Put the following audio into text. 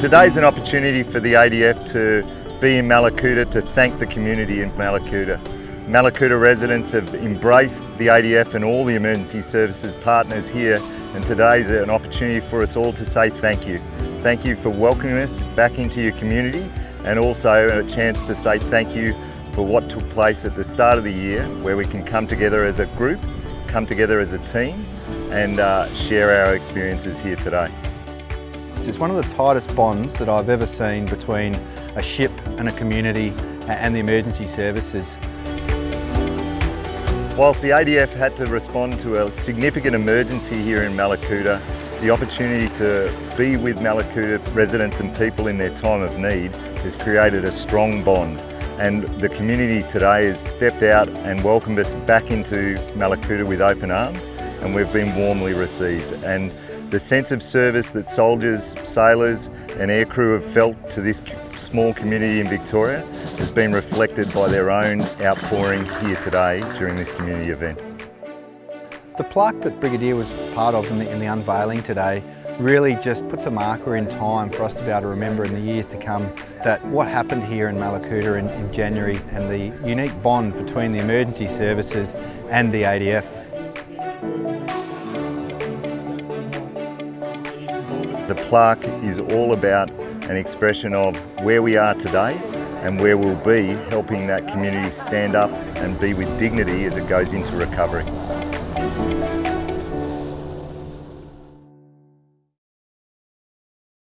Today's an opportunity for the ADF to be in Mallacoota to thank the community in Mallacoota. Mallacoota residents have embraced the ADF and all the emergency services partners here and today's an opportunity for us all to say thank you. Thank you for welcoming us back into your community and also a chance to say thank you for what took place at the start of the year where we can come together as a group, come together as a team and uh, share our experiences here today. It's one of the tightest bonds that I've ever seen between a ship and a community and the emergency services. Whilst the ADF had to respond to a significant emergency here in Mallacoota, the opportunity to be with Mallacoota residents and people in their time of need has created a strong bond and the community today has stepped out and welcomed us back into Mallacoota with open arms and we've been warmly received. And the sense of service that soldiers, sailors and aircrew have felt to this small community in Victoria has been reflected by their own outpouring here today during this community event. The plaque that Brigadier was part of in the, in the unveiling today really just puts a marker in time for us to be able to remember in the years to come that what happened here in Mallacoota in, in January and the unique bond between the emergency services and the ADF The plaque is all about an expression of where we are today and where we'll be helping that community stand up and be with dignity as it goes into recovery.